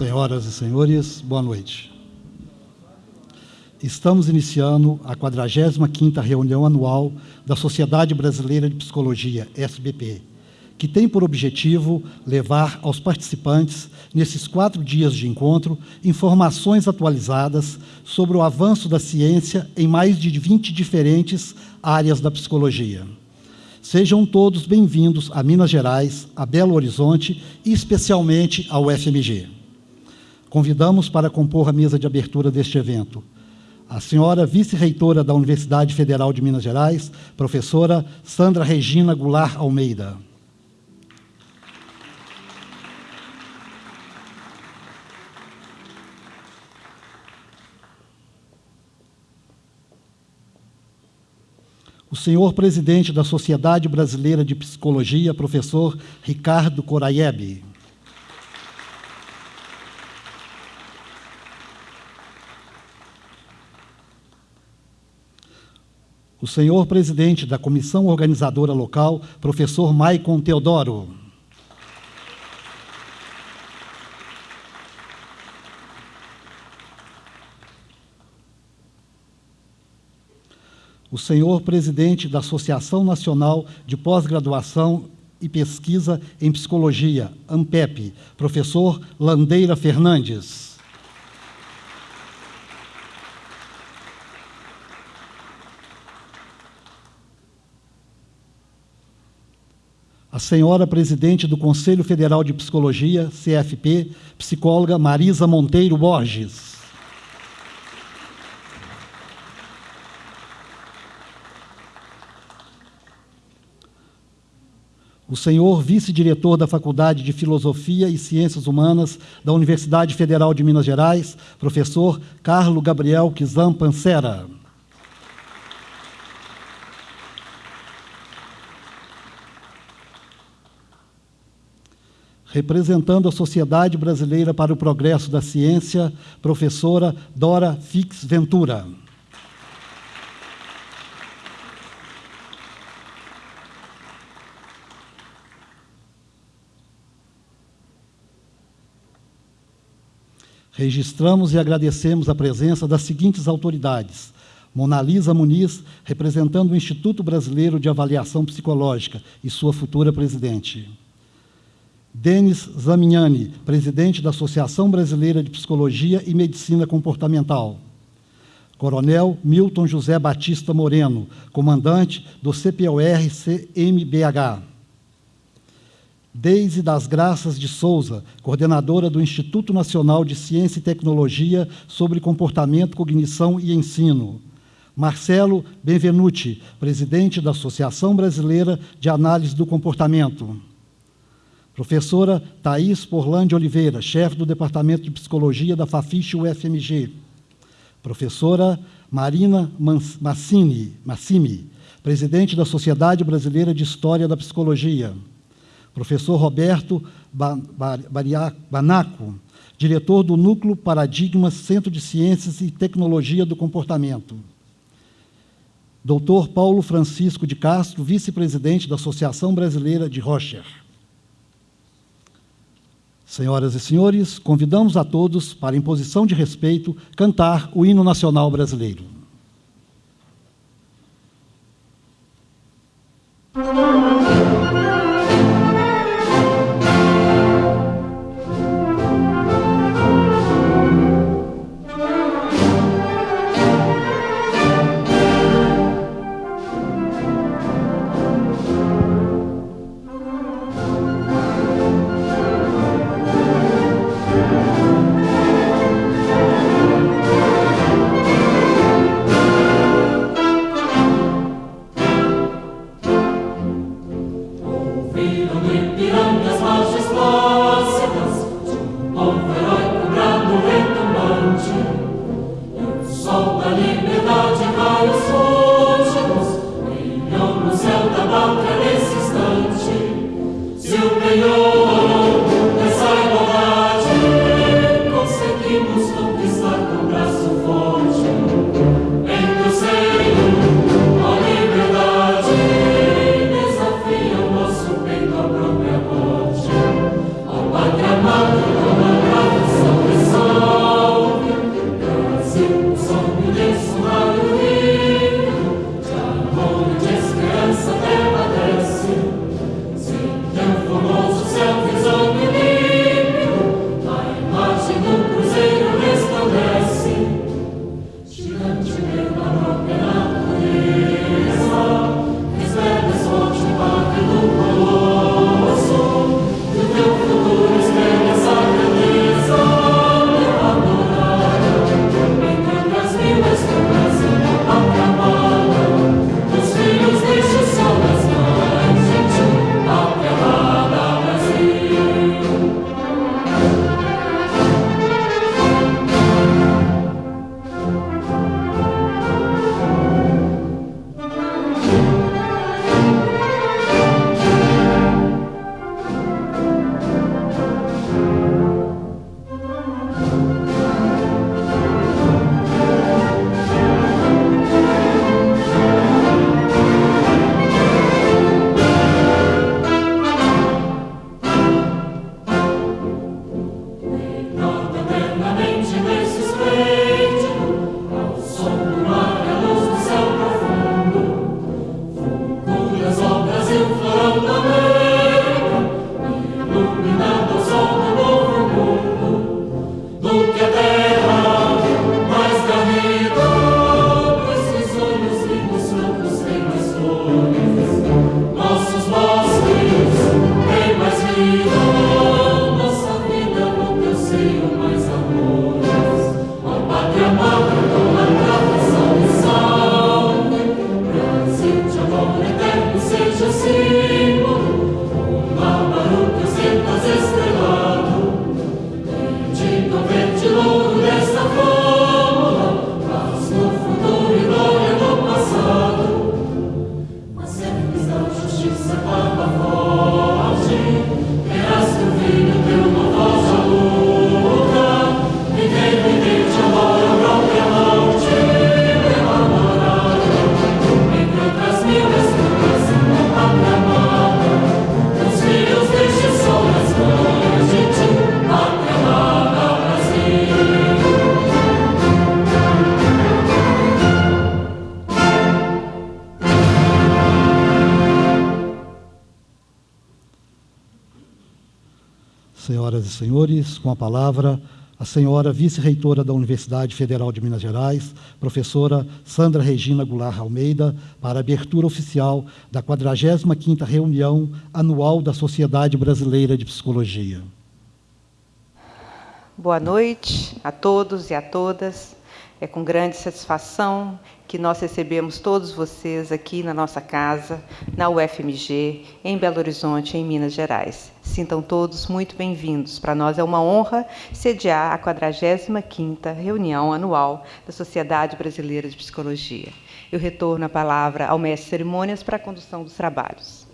Senhoras e senhores, boa noite. Estamos iniciando a 45ª reunião anual da Sociedade Brasileira de Psicologia, SBP, que tem por objetivo levar aos participantes, nesses quatro dias de encontro, informações atualizadas sobre o avanço da ciência em mais de 20 diferentes áreas da psicologia. Sejam todos bem-vindos a Minas Gerais, a Belo Horizonte e especialmente ao FMG. Convidamos para compor a mesa de abertura deste evento a senhora vice-reitora da Universidade Federal de Minas Gerais, professora Sandra Regina Goulart Almeida. O senhor presidente da Sociedade Brasileira de Psicologia, professor Ricardo Coraiebe. O senhor presidente da comissão organizadora local, professor Maicon Teodoro. O senhor presidente da Associação Nacional de Pós-Graduação e Pesquisa em Psicologia, ANPEP, professor Landeira Fernandes. Senhora presidente do Conselho Federal de Psicologia, CFP, psicóloga Marisa Monteiro Borges. O senhor vice-diretor da Faculdade de Filosofia e Ciências Humanas da Universidade Federal de Minas Gerais, professor Carlo Gabriel Kizam Pancera. Representando a Sociedade Brasileira para o Progresso da Ciência, professora Dora Fix Ventura. Registramos e agradecemos a presença das seguintes autoridades. Monalisa Muniz, representando o Instituto Brasileiro de Avaliação Psicológica e sua futura presidente. Denis Zamignani, presidente da Associação Brasileira de Psicologia e Medicina Comportamental. Coronel Milton José Batista Moreno, comandante do CPOR-CMBH. Deise das Graças de Souza, coordenadora do Instituto Nacional de Ciência e Tecnologia sobre Comportamento, Cognição e Ensino. Marcelo Benvenuti, presidente da Associação Brasileira de Análise do Comportamento. Professora Thais Porlande Oliveira, chefe do Departamento de Psicologia da Fafiche UFMG. Professora Marina Massini, Massimi, presidente da Sociedade Brasileira de História da Psicologia. Professor Roberto Banaco, diretor do Núcleo Paradigmas Centro de Ciências e Tecnologia do Comportamento. Doutor Paulo Francisco de Castro, vice-presidente da Associação Brasileira de Rocher. Senhoras e senhores, convidamos a todos para, em posição de respeito, cantar o hino nacional brasileiro. Com a palavra a senhora vice-reitora da Universidade Federal de Minas Gerais, professora Sandra Regina Goulart Almeida, para a abertura oficial da 45ª reunião anual da Sociedade Brasileira de Psicologia. Boa noite a todos e a todas. É com grande satisfação que nós recebemos todos vocês aqui na nossa casa, na UFMG, em Belo Horizonte, em Minas Gerais. Sintam todos muito bem-vindos. Para nós é uma honra sediar a 45ª reunião anual da Sociedade Brasileira de Psicologia. Eu retorno a palavra ao mestre de cerimônias para a condução dos trabalhos.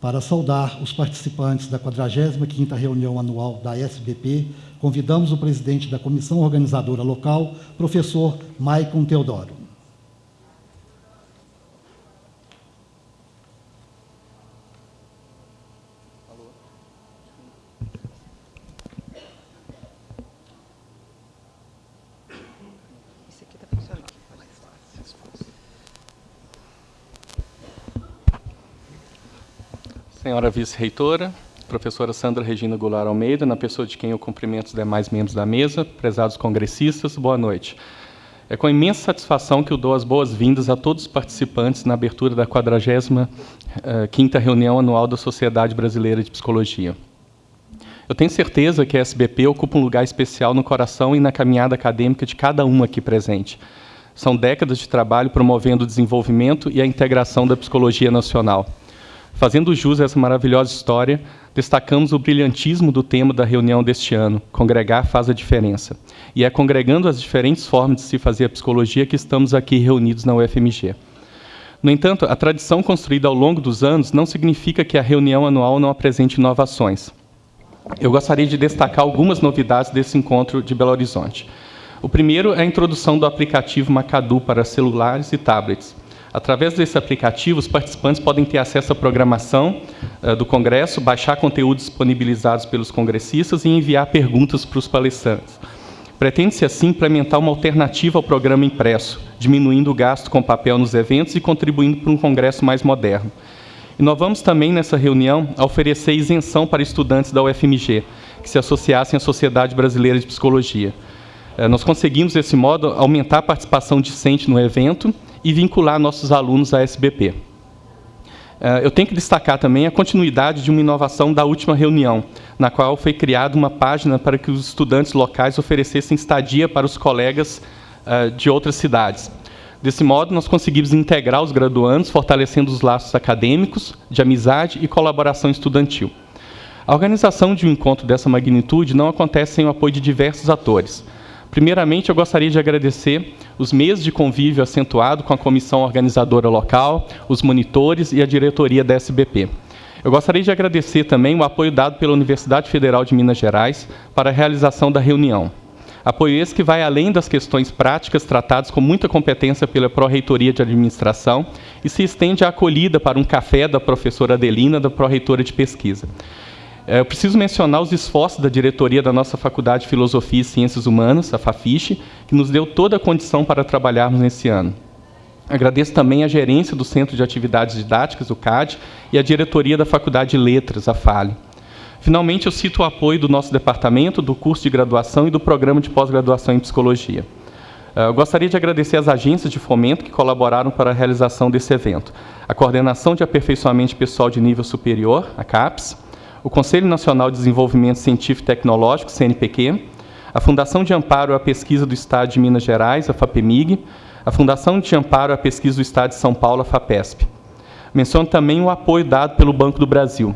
Para saudar os participantes da 45ª reunião anual da SBP, convidamos o presidente da comissão organizadora local, professor Maicon Teodoro. Senhora vice-reitora, professora Sandra Regina Goulart Almeida, na pessoa de quem eu cumprimento os demais membros da mesa, prezados congressistas, boa noite. É com imensa satisfação que eu dou as boas-vindas a todos os participantes na abertura da 45ª eh, reunião anual da Sociedade Brasileira de Psicologia. Eu tenho certeza que a SBP ocupa um lugar especial no coração e na caminhada acadêmica de cada um aqui presente. São décadas de trabalho promovendo o desenvolvimento e a integração da psicologia nacional. Fazendo jus a essa maravilhosa história, destacamos o brilhantismo do tema da reunião deste ano, Congregar faz a diferença. E é congregando as diferentes formas de se fazer a psicologia que estamos aqui reunidos na UFMG. No entanto, a tradição construída ao longo dos anos não significa que a reunião anual não apresente inovações. Eu gostaria de destacar algumas novidades desse encontro de Belo Horizonte. O primeiro é a introdução do aplicativo Macadu para celulares e tablets. Através desse aplicativo, os participantes podem ter acesso à programação uh, do Congresso, baixar conteúdos disponibilizados pelos congressistas e enviar perguntas para os palestrantes. Pretende-se, assim, implementar uma alternativa ao programa impresso, diminuindo o gasto com papel nos eventos e contribuindo para um congresso mais moderno. E nós vamos também, nessa reunião, oferecer isenção para estudantes da UFMG, que se associassem à Sociedade Brasileira de Psicologia. Uh, nós conseguimos, desse modo, aumentar a participação discente no evento e vincular nossos alunos à SBP. Eh, eu tenho que destacar também a continuidade de uma inovação da última reunião, na qual foi criada uma página para que os estudantes locais oferecessem estadia para os colegas eh, de outras cidades. Desse modo, nós conseguimos integrar os graduandos, fortalecendo os laços acadêmicos, de amizade e colaboração estudantil. A organização de um encontro dessa magnitude não acontece sem o apoio de diversos atores, Primeiramente, eu gostaria de agradecer os meses de convívio acentuado com a comissão organizadora local, os monitores e a diretoria da SBP. Eu gostaria de agradecer também o apoio dado pela Universidade Federal de Minas Gerais para a realização da reunião. Apoio esse que vai além das questões práticas tratadas com muita competência pela Pró-Reitoria de Administração e se estende à acolhida para um café da professora Adelina, da Pró-Reitora de Pesquisa. É, eu preciso mencionar os esforços da diretoria da nossa Faculdade de Filosofia e Ciências Humanas, a FAFISH, que nos deu toda a condição para trabalharmos nesse ano. Agradeço também a gerência do Centro de Atividades Didáticas, o CAD, e a diretoria da Faculdade de Letras, a FALE. Finalmente, eu cito o apoio do nosso departamento, do curso de graduação e do programa de pós-graduação em Psicologia. É, eu gostaria de agradecer às agências de fomento que colaboraram para a realização desse evento. A Coordenação de Aperfeiçoamento Pessoal de Nível Superior, a CAPES, o Conselho Nacional de Desenvolvimento Científico e Tecnológico, CNPq, a Fundação de Amparo à Pesquisa do Estado de Minas Gerais, a FAPEMIG, a Fundação de Amparo à Pesquisa do Estado de São Paulo, a FAPESP. Menciono também o apoio dado pelo Banco do Brasil.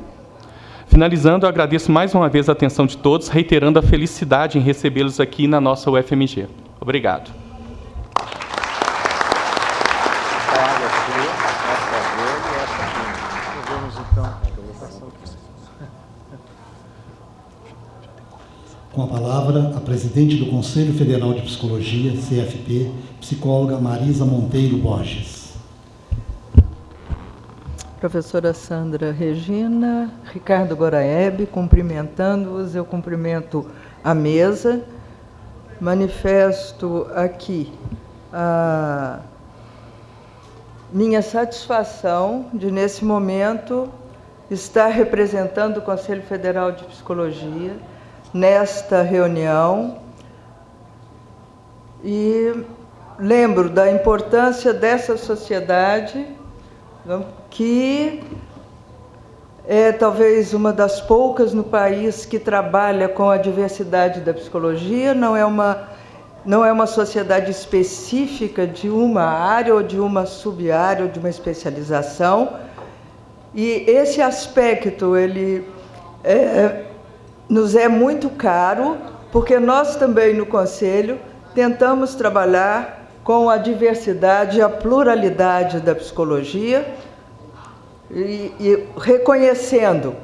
Finalizando, eu agradeço mais uma vez a atenção de todos, reiterando a felicidade em recebê-los aqui na nossa UFMG. Obrigado. Com a palavra, a presidente do Conselho Federal de Psicologia, CFP, psicóloga Marisa Monteiro Borges. Professora Sandra Regina, Ricardo Goraeb, cumprimentando-os, eu cumprimento a mesa, manifesto aqui a minha satisfação de, nesse momento, estar representando o Conselho Federal de Psicologia nesta reunião e lembro da importância dessa sociedade que é talvez uma das poucas no país que trabalha com a diversidade da psicologia, não é uma não é uma sociedade específica de uma área ou de uma sub-área ou de uma especialização. E esse aspecto ele é, nos é muito caro, porque nós também no Conselho tentamos trabalhar com a diversidade e a pluralidade da psicologia e, e reconhecendo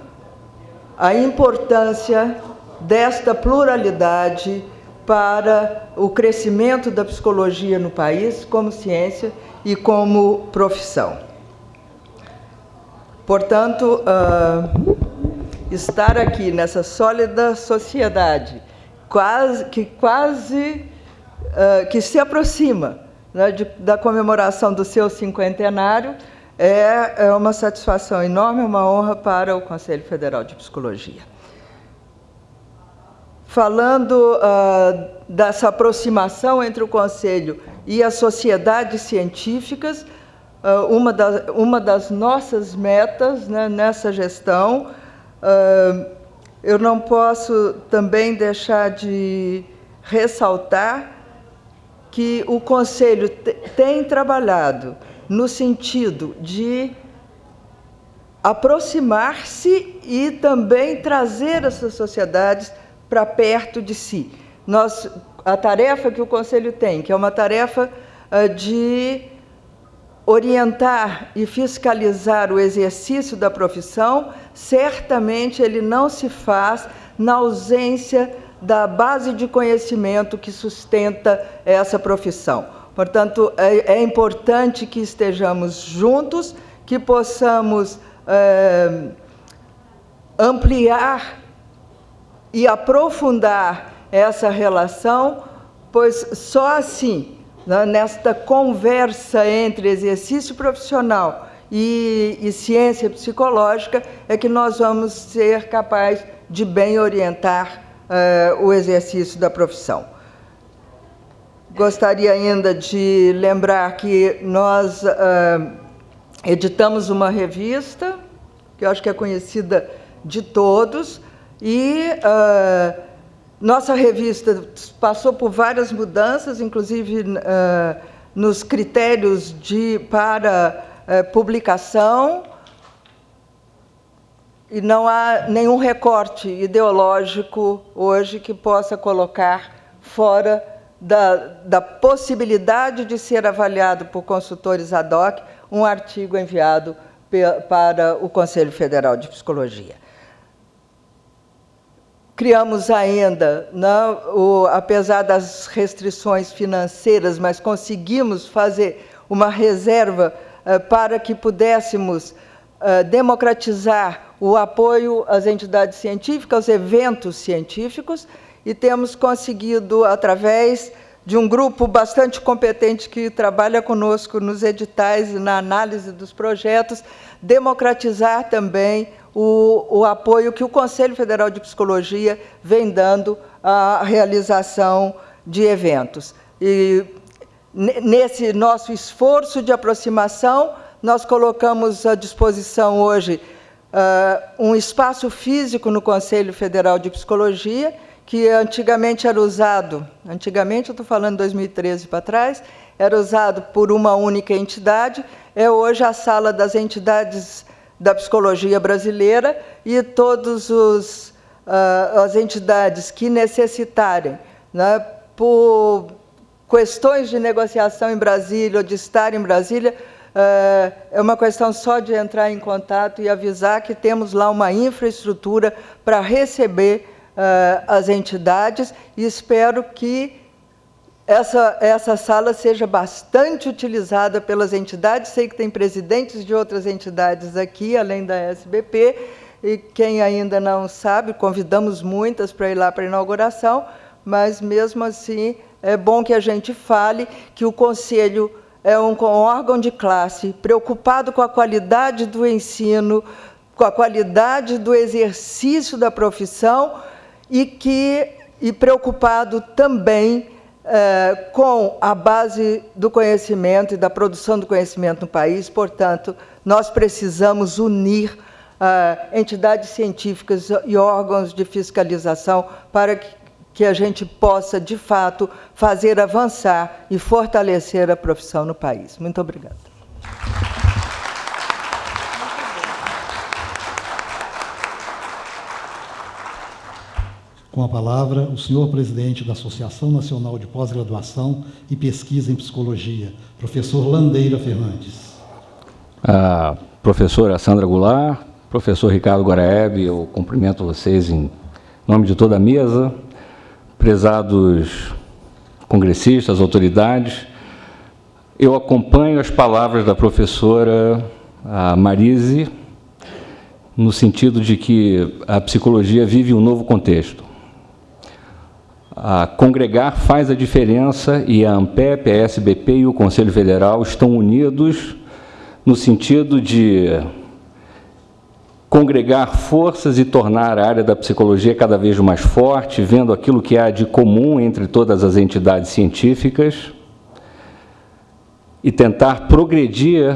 a importância desta pluralidade para o crescimento da psicologia no país como ciência e como profissão. Portanto, uh, estar aqui nessa sólida sociedade, quase, que quase uh, que se aproxima né, de, da comemoração do seu cinquentenário, é, é uma satisfação enorme, uma honra para o Conselho Federal de Psicologia. Falando uh, dessa aproximação entre o Conselho e as sociedades científicas, uh, uma, da, uma das nossas metas né, nessa gestão, eu não posso também deixar de ressaltar que o Conselho tem trabalhado no sentido de aproximar-se e também trazer essas sociedades para perto de si. Nós, a tarefa que o Conselho tem, que é uma tarefa uh, de orientar e fiscalizar o exercício da profissão, certamente ele não se faz na ausência da base de conhecimento que sustenta essa profissão. Portanto, é, é importante que estejamos juntos, que possamos é, ampliar e aprofundar essa relação, pois só assim, nesta conversa entre exercício profissional e, e ciência psicológica, é que nós vamos ser capazes de bem orientar uh, o exercício da profissão. Gostaria ainda de lembrar que nós uh, editamos uma revista, que eu acho que é conhecida de todos, e uh, nossa revista passou por várias mudanças, inclusive uh, nos critérios de, para publicação, e não há nenhum recorte ideológico hoje que possa colocar fora da, da possibilidade de ser avaliado por consultores ad hoc um artigo enviado para o Conselho Federal de Psicologia. Criamos ainda, não, né, o, apesar das restrições financeiras, mas conseguimos fazer uma reserva uh, para que pudéssemos uh, democratizar o apoio às entidades científicas, aos eventos científicos, e temos conseguido, através de um grupo bastante competente que trabalha conosco nos editais e na análise dos projetos, democratizar também o, o, apoio que o Conselho Federal de Psicologia vem dando à realização de eventos. E nesse nosso esforço de aproximação, nós colocamos à disposição hoje uh, um espaço físico no Conselho Federal de Psicologia, que antigamente era usado, antigamente eu estou falando 2013 para trás, era usado por uma única entidade, é hoje a sala das entidades da psicologia brasileira e todas uh, as entidades que necessitarem, né, por questões de negociação em Brasília ou de estar em Brasília, é, é uma questão só de entrar em contato e avisar que temos lá uma infraestrutura para receber uh, as entidades e espero que essa, essa sala seja bastante utilizada pelas entidades. Sei que tem presidentes de outras entidades aqui, além da SBP, e quem ainda não sabe, convidamos muitas para ir lá para a inauguração, mas mesmo assim é bom que a gente fale que o Conselho é um órgão de classe preocupado com a qualidade do ensino, com a qualidade do exercício da profissão e que e preocupado também eh, com a base do conhecimento e da produção do conhecimento no país. Portanto, nós precisamos unir eh, entidades científicas e órgãos de fiscalização para que, que a gente possa, de fato, fazer avançar e fortalecer a profissão no país. Muito obrigada. Com a palavra, o senhor presidente da Associação Nacional de Pós-Graduação e Pesquisa em Psicologia, professor Landeira Fernandes. A professora Sandra Goulart, professor Ricardo Guaraeb, eu cumprimento vocês em nome de toda a mesa, prezados congressistas, autoridades. Eu acompanho as palavras da professora Marise, no sentido de que a psicologia vive um novo contexto a congregar faz a diferença e a ANPEP, a SBP e o Conselho Federal estão unidos no sentido de congregar forças e tornar a área da psicologia cada vez mais forte, vendo aquilo que há de comum entre todas as entidades científicas e tentar progredir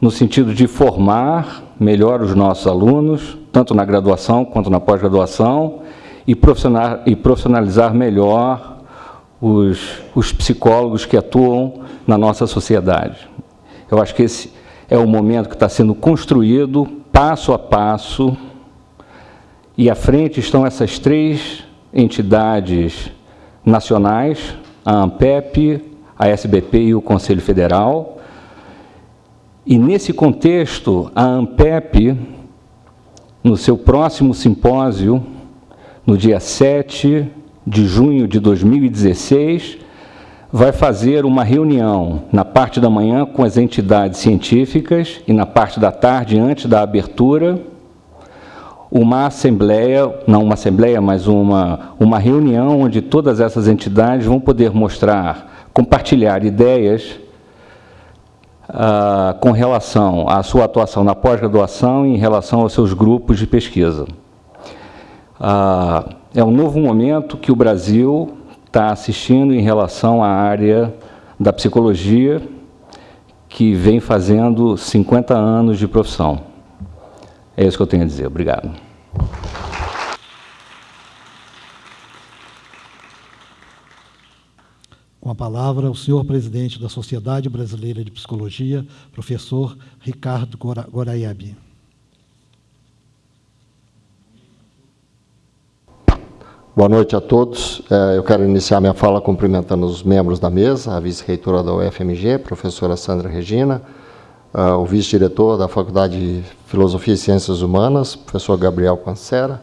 no sentido de formar melhor os nossos alunos, tanto na graduação quanto na pós-graduação, e profissionalizar melhor os, os psicólogos que atuam na nossa sociedade. Eu acho que esse é o momento que está sendo construído passo a passo e à frente estão essas três entidades nacionais, a ANPEP, a SBP e o Conselho Federal. E nesse contexto, a ANPEP, no seu próximo simpósio, no dia 7 de junho de 2016, vai fazer uma reunião na parte da manhã com as entidades científicas e na parte da tarde, antes da abertura, uma assembleia, não uma assembleia, mas uma, uma reunião onde todas essas entidades vão poder mostrar, compartilhar ideias ah, com relação à sua atuação na pós-graduação e em relação aos seus grupos de pesquisa. Ah, é um novo momento que o Brasil está assistindo em relação à área da psicologia, que vem fazendo 50 anos de profissão. É isso que eu tenho a dizer. Obrigado. Com a palavra, o senhor presidente da Sociedade Brasileira de Psicologia, professor Ricardo Goraiabi. Boa noite a todos. É, eu quero iniciar minha fala cumprimentando os membros da mesa, a vice-reitora da UFMG, professora Sandra Regina, é, o vice-diretor da Faculdade de Filosofia e Ciências Humanas, professor Gabriel Pancera,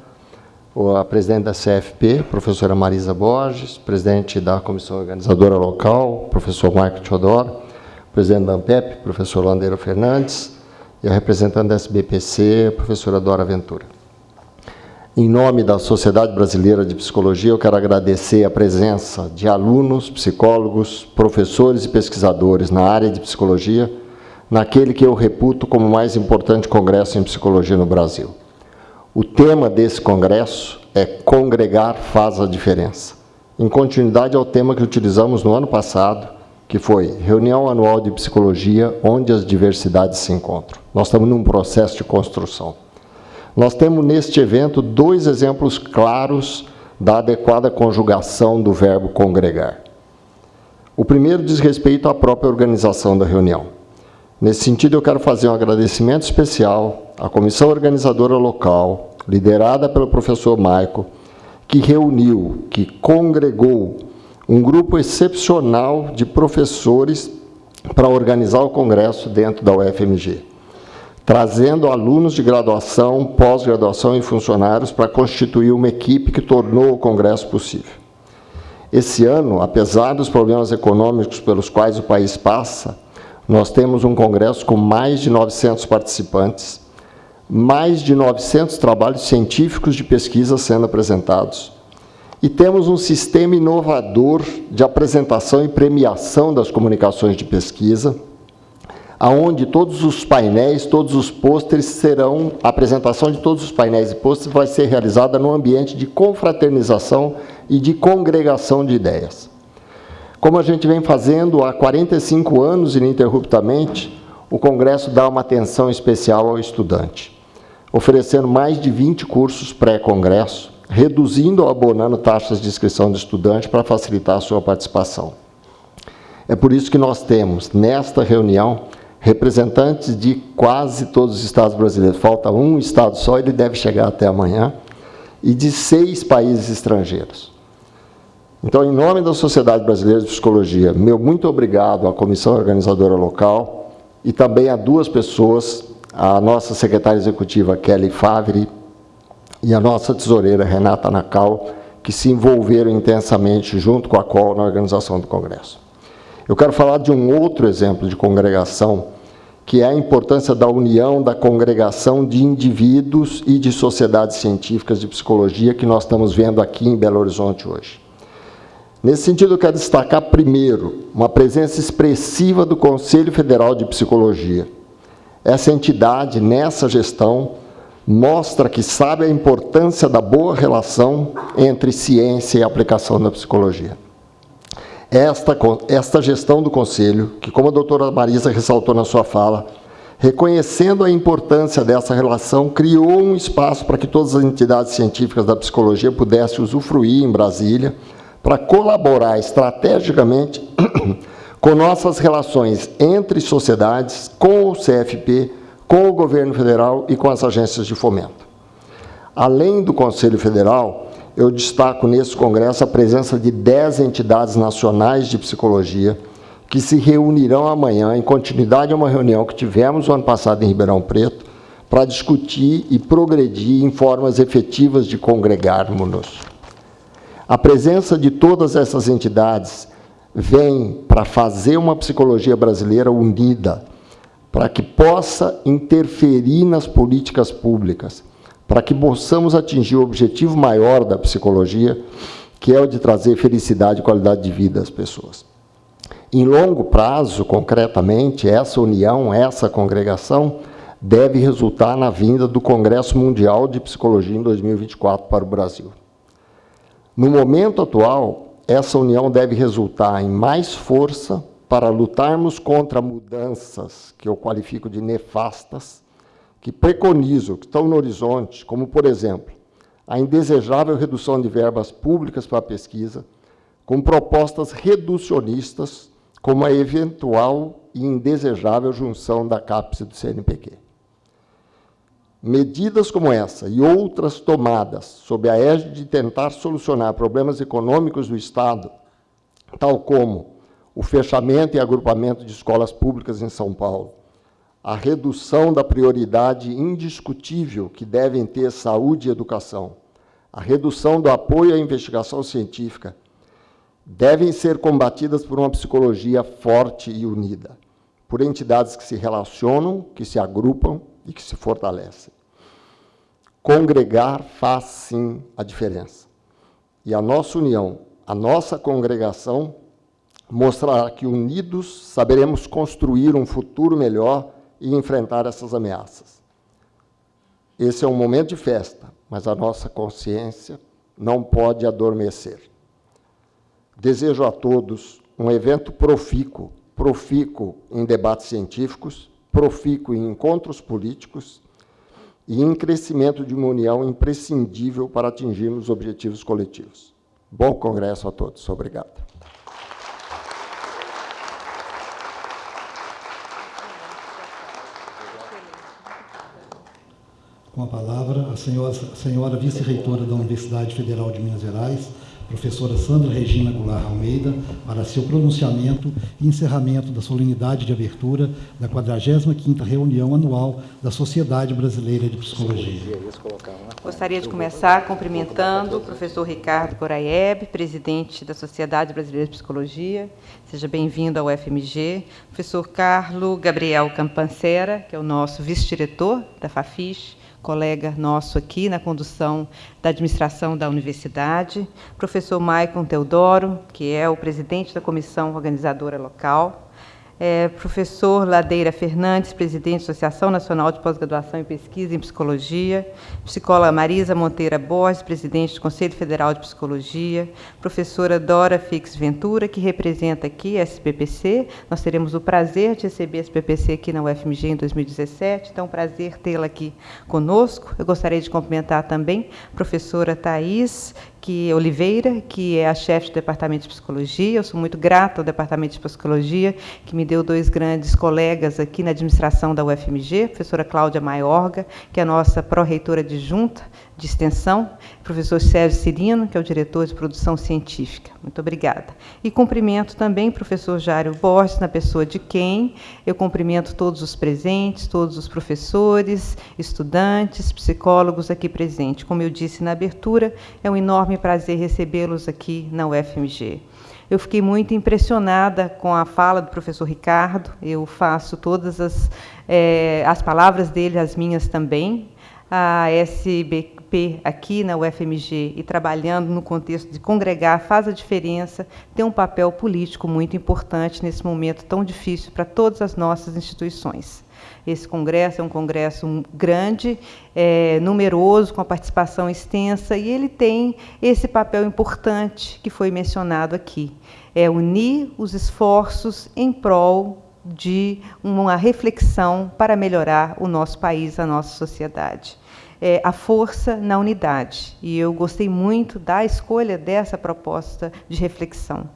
a presidente da CFP, professora Marisa Borges, presidente da comissão organizadora local, professor Marco Teodoro, presidente da ANPEP, professor Landeiro Fernandes, e a representante da SBPC, professora Dora Ventura. Em nome da Sociedade Brasileira de Psicologia, eu quero agradecer a presença de alunos, psicólogos, professores e pesquisadores na área de psicologia, naquele que eu reputo como o mais importante congresso em psicologia no Brasil. O tema desse congresso é Congregar faz a diferença, em continuidade ao tema que utilizamos no ano passado, que foi Reunião Anual de Psicologia, onde as diversidades se encontram. Nós estamos num processo de construção. Nós temos neste evento dois exemplos claros da adequada conjugação do verbo congregar. O primeiro diz respeito à própria organização da reunião. Nesse sentido, eu quero fazer um agradecimento especial à comissão organizadora local, liderada pelo professor Maico, que reuniu, que congregou um grupo excepcional de professores para organizar o congresso dentro da UFMG trazendo alunos de graduação, pós-graduação e funcionários para constituir uma equipe que tornou o Congresso possível. Esse ano, apesar dos problemas econômicos pelos quais o país passa, nós temos um congresso com mais de 900 participantes, mais de 900 trabalhos científicos de pesquisa sendo apresentados, e temos um sistema inovador de apresentação e premiação das comunicações de pesquisa, aonde todos os painéis, todos os pôsteres serão, a apresentação de todos os painéis e pôsteres vai ser realizada no ambiente de confraternização e de congregação de ideias. Como a gente vem fazendo há 45 anos ininterruptamente, o Congresso dá uma atenção especial ao estudante, oferecendo mais de 20 cursos pré-congresso, reduzindo ou abonando taxas de inscrição do estudante para facilitar a sua participação. É por isso que nós temos, nesta reunião, representantes de quase todos os estados brasileiros. Falta um estado só, ele deve chegar até amanhã, e de seis países estrangeiros. Então, em nome da Sociedade Brasileira de Psicologia, meu muito obrigado à comissão organizadora local e também a duas pessoas, a nossa secretária executiva Kelly Favre e a nossa tesoureira Renata Nacal, que se envolveram intensamente junto com a COL na organização do Congresso. Eu quero falar de um outro exemplo de congregação, que é a importância da união da congregação de indivíduos e de sociedades científicas de psicologia que nós estamos vendo aqui em Belo Horizonte hoje. Nesse sentido, eu quero destacar, primeiro, uma presença expressiva do Conselho Federal de Psicologia. Essa entidade, nessa gestão, mostra que sabe a importância da boa relação entre ciência e aplicação da psicologia. Esta, esta gestão do Conselho, que como a doutora Marisa ressaltou na sua fala, reconhecendo a importância dessa relação, criou um espaço para que todas as entidades científicas da psicologia pudessem usufruir em Brasília, para colaborar estrategicamente com nossas relações entre sociedades, com o CFP, com o governo federal e com as agências de fomento. Além do Conselho Federal, eu destaco nesse congresso a presença de 10 entidades nacionais de psicologia que se reunirão amanhã, em continuidade a uma reunião que tivemos o ano passado em Ribeirão Preto, para discutir e progredir em formas efetivas de congregarmos-nos. A presença de todas essas entidades vem para fazer uma psicologia brasileira unida, para que possa interferir nas políticas públicas, para que possamos atingir o objetivo maior da psicologia, que é o de trazer felicidade e qualidade de vida às pessoas. Em longo prazo, concretamente, essa união, essa congregação, deve resultar na vinda do Congresso Mundial de Psicologia em 2024 para o Brasil. No momento atual, essa união deve resultar em mais força para lutarmos contra mudanças que eu qualifico de nefastas, que preconizo, que estão no horizonte, como, por exemplo, a indesejável redução de verbas públicas para a pesquisa, com propostas reducionistas, como a eventual e indesejável junção da CAPES e do CNPq. Medidas como essa e outras tomadas sob a égide de tentar solucionar problemas econômicos do Estado, tal como o fechamento e agrupamento de escolas públicas em São Paulo, a redução da prioridade indiscutível que devem ter saúde e educação, a redução do apoio à investigação científica, devem ser combatidas por uma psicologia forte e unida, por entidades que se relacionam, que se agrupam e que se fortalecem. Congregar faz sim a diferença. E a nossa união, a nossa congregação, mostrará que unidos saberemos construir um futuro melhor e enfrentar essas ameaças. Esse é um momento de festa, mas a nossa consciência não pode adormecer. Desejo a todos um evento profícuo, profícuo em debates científicos, profícuo em encontros políticos e em crescimento de uma união imprescindível para atingirmos objetivos coletivos. Bom congresso a todos. Obrigado. Com a palavra, a senhora, senhora vice-reitora da Universidade Federal de Minas Gerais, professora Sandra Regina Goulart Almeida, para seu pronunciamento e encerramento da solenidade de abertura da 45ª reunião anual da Sociedade Brasileira de Psicologia. Gostaria de começar cumprimentando o professor Ricardo Coraieb, presidente da Sociedade Brasileira de Psicologia. Seja bem-vindo ao FMG. Professor Carlo Gabriel Campancera, que é o nosso vice-diretor da FAFIS colega nosso aqui na condução da administração da universidade, professor Maicon Teodoro, que é o presidente da comissão organizadora local, é, professor Ladeira Fernandes, presidente da Associação Nacional de Pós-Graduação e Pesquisa em Psicologia, psicóloga Marisa Monteira Borges, presidente do Conselho Federal de Psicologia, professora Dora Fix Ventura, que representa aqui a SPPC. Nós teremos o prazer de receber a SPPC aqui na UFMG em 2017, então, prazer tê-la aqui conosco. Eu gostaria de cumprimentar também a professora Thais que Oliveira, que é a chefe do Departamento de Psicologia. Eu sou muito grata ao Departamento de Psicologia, que me deu dois grandes colegas aqui na administração da UFMG, a professora Cláudia Maiorga, que é a nossa pró-reitora adjunta de extensão, professor Sérgio Cirino, que é o diretor de produção científica. Muito obrigada. E cumprimento também o professor Jário Borges, na pessoa de quem eu cumprimento todos os presentes, todos os professores, estudantes, psicólogos aqui presentes. Como eu disse na abertura, é um enorme prazer recebê-los aqui na UFMG. Eu fiquei muito impressionada com a fala do professor Ricardo. Eu faço todas as, é, as palavras dele, as minhas também. A SB, aqui na UFMG e trabalhando no contexto de congregar faz a diferença, tem um papel político muito importante nesse momento tão difícil para todas as nossas instituições. Esse congresso é um congresso grande, é, numeroso, com a participação extensa, e ele tem esse papel importante que foi mencionado aqui: é unir os esforços em prol de uma reflexão para melhorar o nosso país, a nossa sociedade é, a força na unidade. E eu gostei muito da escolha dessa proposta de reflexão.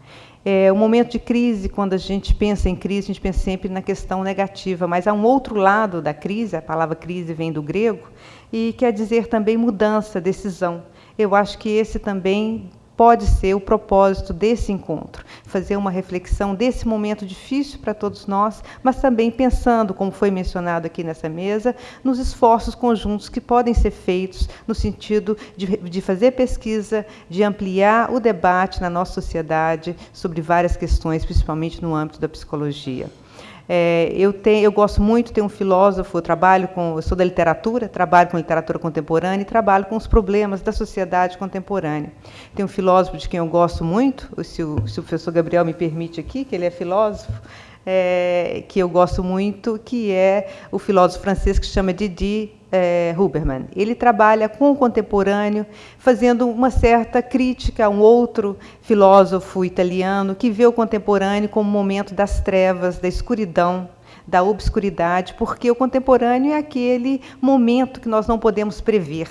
É um momento de crise, quando a gente pensa em crise, a gente pensa sempre na questão negativa, mas há um outro lado da crise, a palavra crise vem do grego, e quer dizer também mudança, decisão. Eu acho que esse também pode ser o propósito desse encontro, fazer uma reflexão desse momento difícil para todos nós, mas também pensando, como foi mencionado aqui nessa mesa, nos esforços conjuntos que podem ser feitos no sentido de, de fazer pesquisa, de ampliar o debate na nossa sociedade sobre várias questões, principalmente no âmbito da psicologia. É, eu, tenho, eu gosto muito, tenho um filósofo, eu trabalho com, eu sou da literatura, trabalho com literatura contemporânea e trabalho com os problemas da sociedade contemporânea. Tem um filósofo de quem eu gosto muito, se o, se o professor Gabriel me permite aqui, que ele é filósofo, é, que eu gosto muito, que é o filósofo francês que chama Didi é, Huberman. Ele trabalha com o contemporâneo, fazendo uma certa crítica a um outro filósofo italiano que vê o contemporâneo como um momento das trevas, da escuridão, da obscuridade, porque o contemporâneo é aquele momento que nós não podemos prever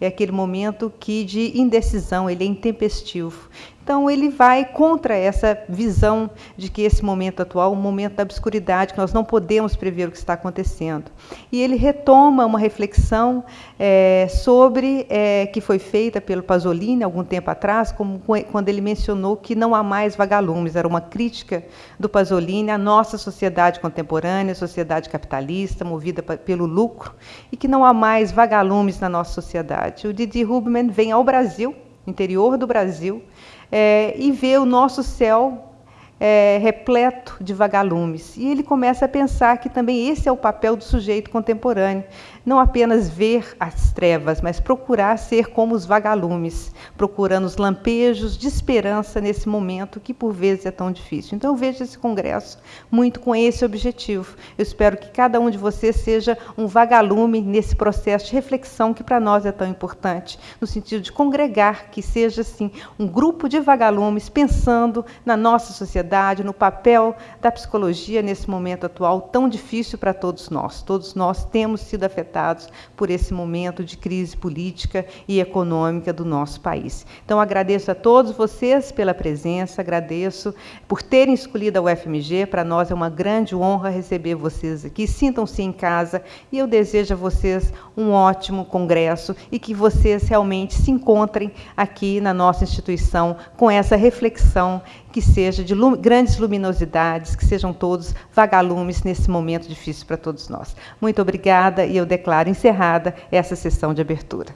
é aquele momento que de indecisão, ele é intempestivo. Então, ele vai contra essa visão de que esse momento atual é um momento da obscuridade, que nós não podemos prever o que está acontecendo. E ele retoma uma reflexão é, sobre, é, que foi feita pelo Pasolini algum tempo atrás, como, quando ele mencionou que não há mais vagalumes, era uma crítica do Pasolini à nossa sociedade contemporânea, sociedade capitalista, movida pelo lucro, e que não há mais vagalumes na nossa sociedade. O Didi Rubman vem ao Brasil, interior do Brasil, é, e vê o nosso céu é, repleto de vagalumes. E ele começa a pensar que também esse é o papel do sujeito contemporâneo, não apenas ver as trevas, mas procurar ser como os vagalumes, procurando os lampejos de esperança nesse momento que por vezes é tão difícil. Então eu vejo esse congresso muito com esse objetivo. Eu espero que cada um de vocês seja um vagalume nesse processo de reflexão que para nós é tão importante, no sentido de congregar, que seja assim um grupo de vagalumes pensando na nossa sociedade, no papel da psicologia nesse momento atual tão difícil para todos nós. Todos nós temos sido afetados afetados por esse momento de crise política e econômica do nosso país. Então, agradeço a todos vocês pela presença, agradeço por terem escolhido a UFMG. Para nós é uma grande honra receber vocês aqui. Sintam-se em casa e eu desejo a vocês um ótimo congresso e que vocês realmente se encontrem aqui na nossa instituição com essa reflexão que seja de lum grandes luminosidades, que sejam todos vagalumes nesse momento difícil para todos nós. Muito obrigada e eu declaro encerrada essa sessão de abertura.